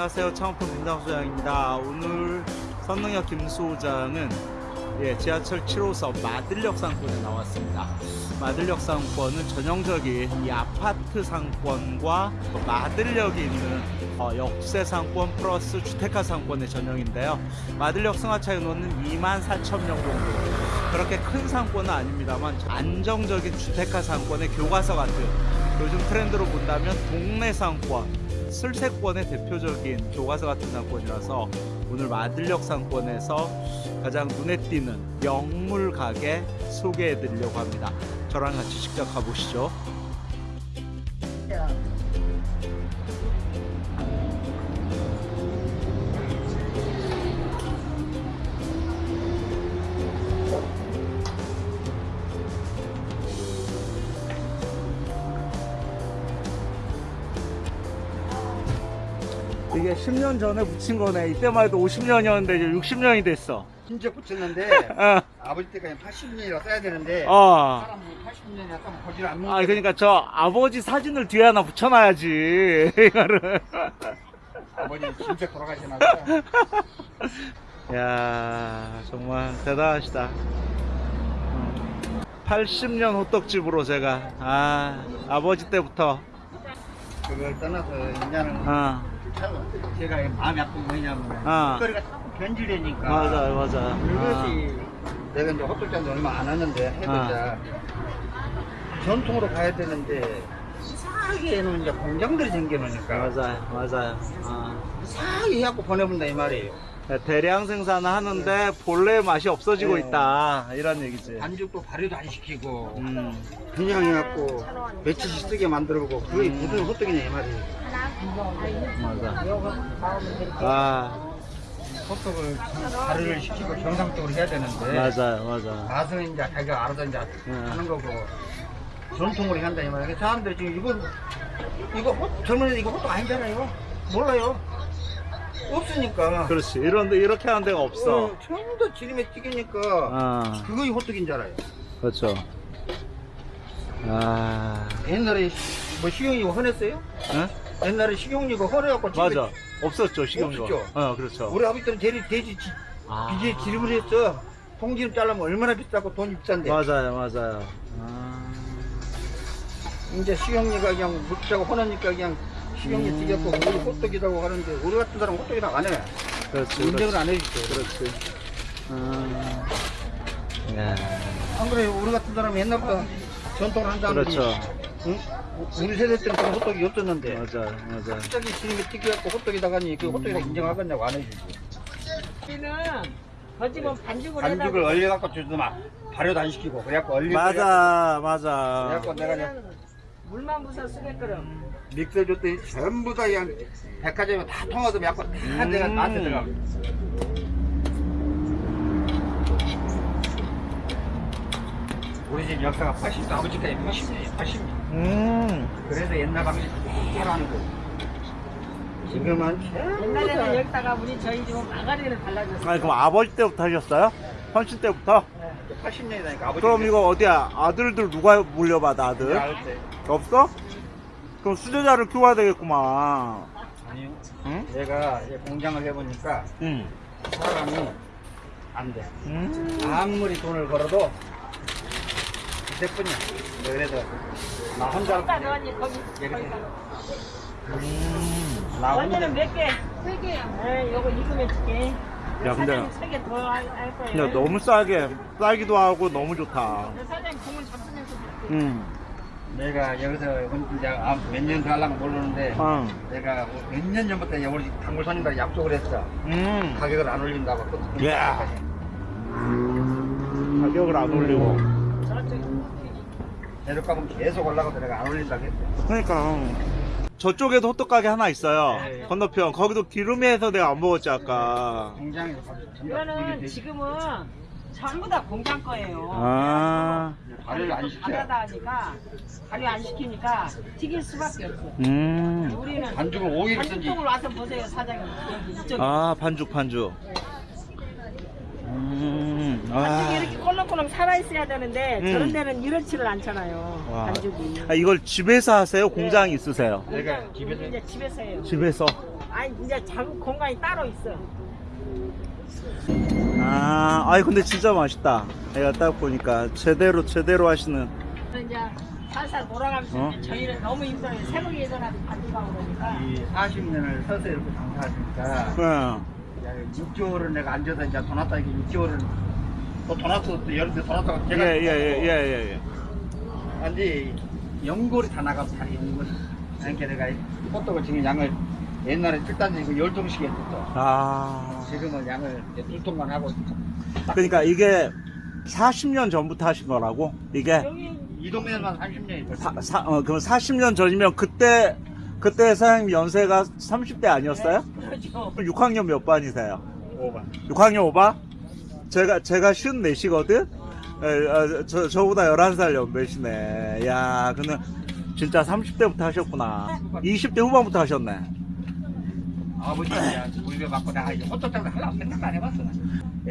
안녕하세요. 창업품 김당수장입니다. 오늘 선능역 김소장은 예, 지하철 7호선 마들역 상권에 나왔습니다. 마들역 상권은 전형적인 이 아파트 상권과 또 마들역이 있는 어, 역세 상권 플러스 주택가 상권의 전형인데요. 마들역 승하차 인원은 2만 4천 명 정도. 그렇게 큰 상권은 아닙니다만 안정적인 주택가 상권의 교과서 같은 요즘 트렌드로 본다면 동네 상권, 슬세권의 대표적인 교과서 같은 상권이라서 오늘 마들역 상권에서 가장 눈에 띄는 명물 가게 소개해 드리려고 합니다. 저랑 같이 직접 가보시죠. 이게 10년 전에 붙인 거네. 이때만 해도 50년이었는데 이제 60년이 됐어. 진짜 붙였는데 어. 아버지 때까지 80년이라 써야 되는데 어. 사람 80년이 약간 보질 않는 아 그러니까 저 아버지 사진을 뒤에 하나 붙여놔야지 이거를 아버지 진짜 돌아가시나 보다 야 정말 대단하시다 80년 호떡집으로 제가 아 아버지 때부터 그걸 떠나서 이제는 어참 제가 마음이 아픈 거 뭐냐면 아. 거리가 자꾸 변질되니까 맞아요 맞아요 그것이 내가 이제 호떡잔도 얼마 안 하는데 해보자 아. 전통으로 가야 되는데 이상하게 해놓은 이제 공장들이 아, 생겨놓으니까 맞아요 맞아요 어. 이상하게 해갖고 보내본다 이 말이에요 대량 생산을 하는데 본래의 맛이 없어지고 네. 있다 이런 얘기지 반죽도 발효도 안 시키고 음. 그냥 해갖고 며칠씩 쓰게 만들고 그게 음. 무슨 호떡이냐 이 말이에요 맞아. 아. 호떡을 발효를 시키고 정상적으로 해야 되는데 맞아요 맞아. 맛은 이제 자기가 알아서 이제 네. 하는 거고 전통으로 한다 이 말이에요 사람들이 지금 이거 이거 호, 젊은 애들 이거 호떡 아니잖아요. 몰라요. 없으니까. 그렇지. 이런데 이렇게 하는 데가 없어. 어, 전부 다 지름에 튀기니까 아 그거이 호떡인 줄 알아요. 그렇죠. 아. 옛날에 뭐 식용유 헌했어요? 응? 옛날에 식용유가 집에 맞아 없었죠 식용유 없었죠? 어 그렇죠 우리 아버지들은 돼지, 돼지 지- 아. 비제 기름을 했어 통기름 잘라면 얼마나 비싸고 돈이 비싼데 맞아요 맞아요 아. 이제 식용유가 그냥 묻자고 헌하니까 그냥 식용유 음. 튀겼고 우리 호떡이라고 하는데 우리 같은 사람 은 호떡이라고 안해 그렇지 인정을 안 해주죠 그렇지 아. 야. 안 그래요 우리 같은 사람은 옛날부터 전통을 한 사람들이 그렇죠 응? 우리 세대 때는 그런 호떡이 없었는데. 맞아요 맞아요. 갑자기 기름에 튀겨갖고 호떡이다가니 그 호떡이라고 인정하겠냐고 안 해주지. 우리는 거 집은 반죽을 반죽을 얼려갖고 주도 막 발효도 안 시키고. 그래갖고 얼려 맞아 맞아. 그래갖고 내가 그냥 물만 부서 쓰게끔 믹서 줬더니 전부 다 그냥 백화점에 다 통화도 약간 다 내가 음. 나한테 들어가 우리 집 역사가 80도 아버지까지 80년이에요 80년 음 그래서 옛날 방식 그대로 하는 거예요 지금은 옛날에는 다 여기다가 우리 저희 집은 마가린을 발라줬어요. 아니 그럼 아버지 때부터 하셨어요? 헌신 때부터? 80년이니까 아버지 그럼 이거 어디야 아들들 누가 물려받아 아들? 알때 없어? 그럼 수제자를 키워야 되겠구만 아니요 응? 내가 이제 공장을 해보니까 응 사람이 안 돼 음. 아무리 돈을 벌어도 그때뿐이야 그래서 나 혼자 넣으니 거기 이렇게. 거기다. 음. 나 혼자 언제는 몇 개? 세 개요. 네, 요거 두 개. 야, 근데- 세개 더할 거예요. 근데 너무 싸게 싸기도 하고 너무 좋다 사장님 공을 잡수면서 줄게. 응 내가 여기서 이제 아, 몇년 더 하려면 모르는데 어. 내가 몇 년 전부터 이제 우리 단골 손님들 약속을 했어 음. 가격을 안 올린다고 그- 야. 가격을 안 올리고 내려가면 계속 올라가도 내가 안 올린다고 했어 그러니까. 저쪽에도 호떡 가게 하나 있어요. 네. 건너편. 거기도 기름이 해서 내가 안 먹었지 아까. 공장에서 이거는 지금은 전부 다 공장 거예요. 아. 발효를 안 시켜 바다다 하니까 발효 안 시키니까 튀길 수밖에 없어. 음. 우리는 반죽을 5일 쓴지. 반죽통을 와서 보세요 사장님. 여기 이쪽 아 반죽 반죽 음. 반죽이 아. 이렇게 꼴렁꼴렁 살아 있어야 되는데 음. 저런 데는 이렇지를 않잖아요 와. 반죽이 아, 이걸 집에서 하세요? 공장 이 있으세요? 내가 집에서 이제 집에서 해요 집에서 아니 이제 작은 공간이 따로 있어. 아, 아이 근데 진짜 맛있다. 내가 딱 보니까 제대로 제대로 하시는. 이제 살살 돌아가면서 어? 이제 저희는 너무 힘들어요. 새벽에 일어나서 반죽하고 그러니까. 이 40년을 서서 이렇게 장사하니까 응. 6개월은 내가 앉아서 이제 돈 왔다. 이게 6개월은 또돈 왔어. 또 여름에 돈 왔다가 제가 예 예 예 예 예. 근데 연골이 다 나가서 다 있는 거지 그러니까 내가 호떡을 지금 양을 옛날에 7단지 그 10통씩 했었어. 아. 지금은 양을 이제 두 통만 하고 그러니까 이게 40년 전부터 하신 거라고? 이게? 이 동네에만 30년이 됐어 사, 사, 어, 그럼 40년 전이면 그때 그때 사장님 연세가 30대 아니었어요? 그렇죠. 6학년 몇 반이세요? 5반 6학년 5반? 제가 제가 54시거든. 에, 아, 저 저보다 11살 연배시네. 야, 근데 진짜 30대부터 하셨구나. 20대 후반부터 하셨네. 아버지가 이제 물려 받고 내가 이제 호떡 장사 하려고 생각 안 해봤어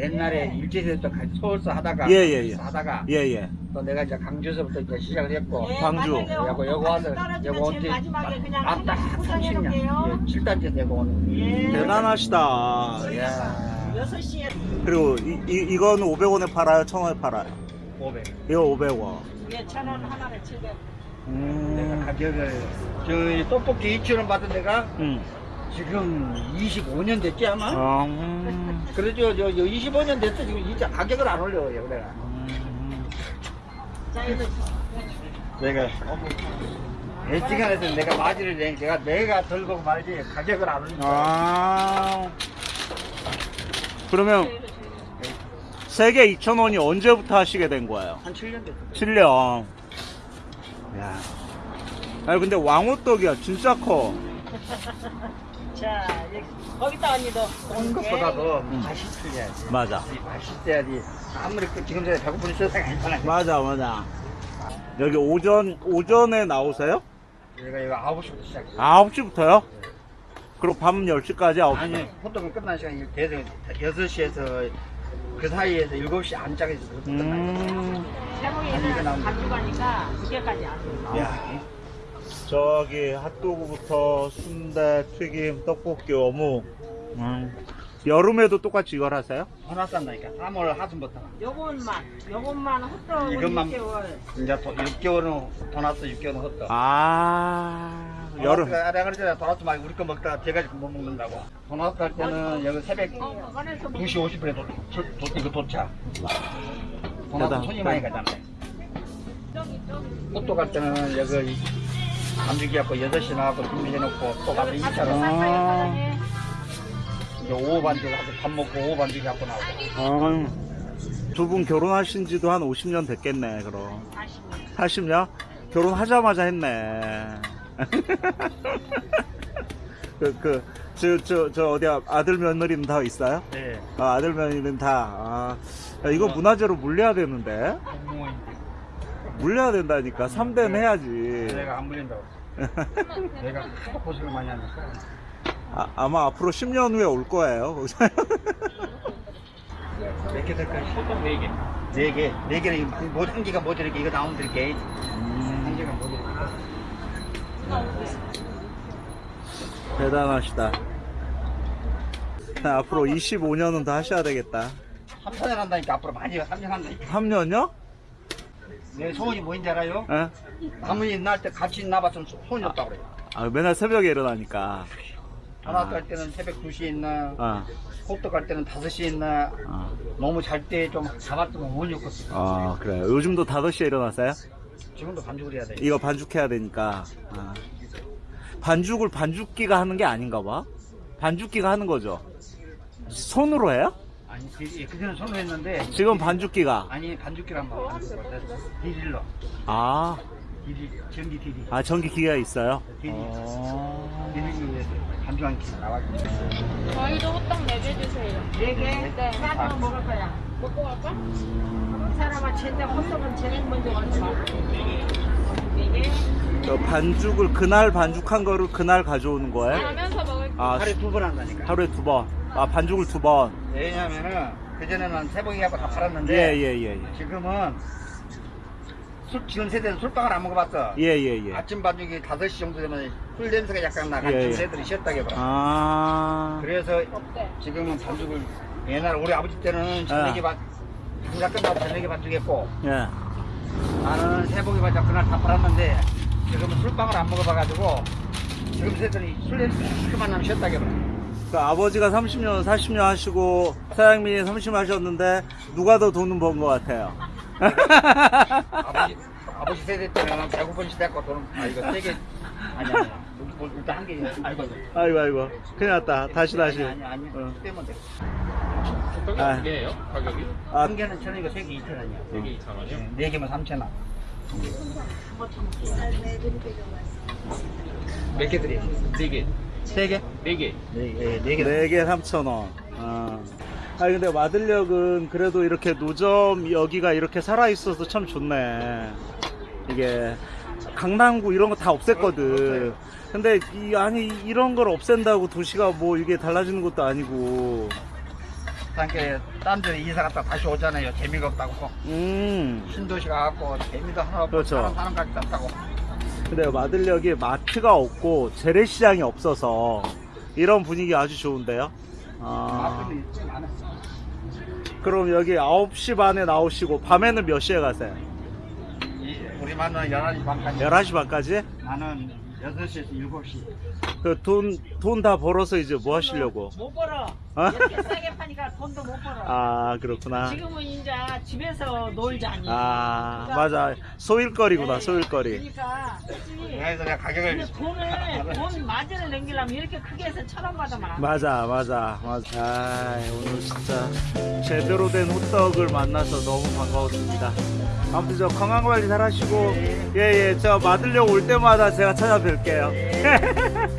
옛날에 일제시대 때 서울서 하다가 예, 예, 예. 하다가 예, 예. 또 내가 이제 강주에서부터 이제 시작을 했고 예, 광주. 만약에 여기 여기 와서 여기 온지 마지막에 그냥 딱 포장해 30년 놓을게요. 7단째 되고 오는 예. 대단하시다. 야 6시에 그리고 이, 이 이거는 500원에 팔아요, 1000원에 팔아요. 500 이거 500원. 예, 천원 하나를 700. 내가 음. 가격을 저 떡볶이 2,000원 받은 데가 음. 지금 25년 됐지 아마? 어, 음. 그래도 저, 저 25년 됐어 지금 진짜 가격을 안 올려요 음. 자, 이거 내가 애시간에서 내가 마지를 내 내가 내가 들고 말지 가격을 안 올린다 아. 그러면 세개 2,000원이 언제부터 하시게 된 거예요? 한 7년 됐어 7년. 야. 아니 근데 왕호떡이야 진짜 커. 자, 여기, 거기다 언니도. 온 것보다도 음. 맛이 틀려야지 맞아. 이 맛있어야지 아무리 그 지금 전에 배고픈 세상이 아니잖아 맞아 맞아. 여기 오전 오전에 나오세요? 내가 이거 9시부터 시작해 9시부터요? 그리고 밤 10시까지 9시. 아니 호떡은 끝난 시간이 대서 6시에서 그 사이에서 7시 안짝에서 끝나요 음. 나온다. 반죽하니까 두개까지 안 돼요. 야 저기 핫도그부터 순대, 튀김, 떡볶이, 어묵. 음. 여름에도 똑같이 이걸 하세요? 전화 싼다니까 3월 하순부터 요것만, 요것만 헛떡 이것만- 6개월. 이제 도, 6개월은 돈 왔어 6개월은 호떡 아 여름. 내가 그랬잖아 도넛 막 우리 거 먹다가 제가 못 먹는다고 도넛 갈 때는 여기 새벽 어, 꺼내서 2시 50분에 도, 도, 도, 이거 도착 도넛. 손이 많이 가잖아 호떡 갈 때는 여기 감죽이 갖고 6시 나가고 준비해놓고 또 가서 여기 2차로 쌀쌀 아. 이제 오후 반죽 하고 밥 먹고 오후 반죽 갖고 나오고 두분 결혼하신 지도 한 50년 됐겠네, 그럼. 40년. 40년? 결혼하자마자 했네. 그, 그, 저, 저, 저, 어디야, 아들 며느리는 다 있어요? 네 아, 아들 며느리는 다, 아. 야, 이거 문화재로 물려야 되는데? 공무원인데 물려야 된다니까. 3대는 해야지. 내가 안 물린다고 내가 하도 고생을 많이 하니까 아, 아마 앞으로 10년 후에 올 거예요. 몇 개 될까? 호떡 4개 4개 4개는 뭐, 한 개가 모자르게 이거 나오면 드릴게 한 개가 모자르게 대단하시다. 앞으로 25년은 더 하셔야 되겠다. 3년 한다니까 앞으로 많이 3년 한다니까 3년요? 내 소원이 뭐인지 알아요? 예? 가문이 날때 같이 나봤으면 소- 소원이 없다고 그래요 아, 맨날 새벽에 일어나니까. 전화 아. 갈 때는 새벽 2시에 있나 아, 호떡 갈 때는 5시에 있나 아, 너무 잘 때 좀 잡았으면 운이 없겠어 아, 그래요. 요즘도 5시에 일어나세요? 지금도 반죽을 해야 돼 이거 반죽해야 되니까. 아. 반죽을 반죽기가 하는 게 아닌가 봐. 반죽기가 하는 거죠. 손으로 해요? 아니 그- 예, 그전에 손으로 했는데 지금 반죽기가. 아니 반죽기란 말 반죽을 디릴러 아, 디리 전기 디리 아 전기 기계가 있어요? 어... 디리기 위해서 반죽한 기 나와있고 저희도 호떡 4개 주세요. 네 개? 네. 싸서 먹을 거야. 먹고 갈까? 한 사람은 제대 헛떡은 제일 먼저 가져가. 네 개. 저 반죽을 그날 반죽한 거를 그날 가져오는 거예요? 가면서 먹을 아, 하루에 두 번 한다니까 하루에 두 번. 아, 반죽을 두 번. 왜냐면은 그전에는 세 봉이 갖고 다 팔았는데 예, 예, 예, 예. 지금은 술, 지금 세대는 술빵을 안 먹어봤어. 예예 예. 아침 반죽이 5시 정도 되면 술 냄새가 약간 나가. 예, 예. 지금 애들이 쉬었다게 봐. 아. 그래서? 지금은 반죽을 옛날 우리 아버지 때는 저녁에 반 장사 끝나고 저녁에 반죽했고 예. 나는 새벽에 반죽 그날 다 팔았는데 지금은 술빵을 안 먹어봐가지고 지금 세대는 술 냄새 그만 나면 쉬었다게 봐. 그 아버지가 30년, 40년 하시고 사장님이 30년 하셨는데 누가 더 돈은 번 것 같아요. 아버지 아버지 세대 때는 배고픈 시대였고 돈은 아 이거 세개 아니 아니 물- 일단 한개 아이고 아이고 아이고 큰일 났다. 다시 다시. 아니 아니 아니 어. 빼면 돼. 소떡이 아. 두 개예요? 가격이? 아, 한 개는 천 원이고 세개 이천 원이야. 네개 2,000원이요? 네 개면 삼천 원. 몇개 드려? 네 개. 세 개? 네 개. 네, 네, 네 개. 4개 3,000원. 아. 아니 근데 마들력은 그래도 이렇게 노점 여기가 이렇게 살아 있어서 참 좋네. 이게 강남구 이런 거 다 없앴거든. 근데 이 아니 이런 걸 없앤다고 도시가 뭐 이게 달라지는 것도 아니고. 함께 딴 데로 이사 갔다 다시 오잖아요. 재미가 없다고. 음. 신도시 가 갖고 재미도 하나 없고 그렇죠. 사람 사람 같지 않다고. 근데 마들력이 마트가 없고 재래시장이 없어서 이런 분위기 아주 좋은데요. 아. 그럼 여기 9시 반에 나오시고 밤에는 몇 시에 가세요? 이- 우리 만은 11시 반까지. 11시 반까지? 나는 6시에서 7시. 그 돈 돈 다 벌어서 이제 뭐 하시려고? 못 벌어. 어? 이렇게 싸게 파니까 돈도 못 벌어. 아 그렇구나. 지금은 이제 집에서 놀자니. 아 맞아 소일거리구나 네. 소일거리. 그러니까 그치. 그래서 내가 가격을 근데 돈을 돈 마진을 남기려면 이렇게 크게 해서 천원 돼. 맞아 맞아 맞아. 아 오늘 진짜 제대로 된 호떡을 만나서 너무 반가웠습니다. 아무튼 저 건강 관리 잘 하시고 예예 저 맞으려고 올 때마다 제가 찾아뵐게요.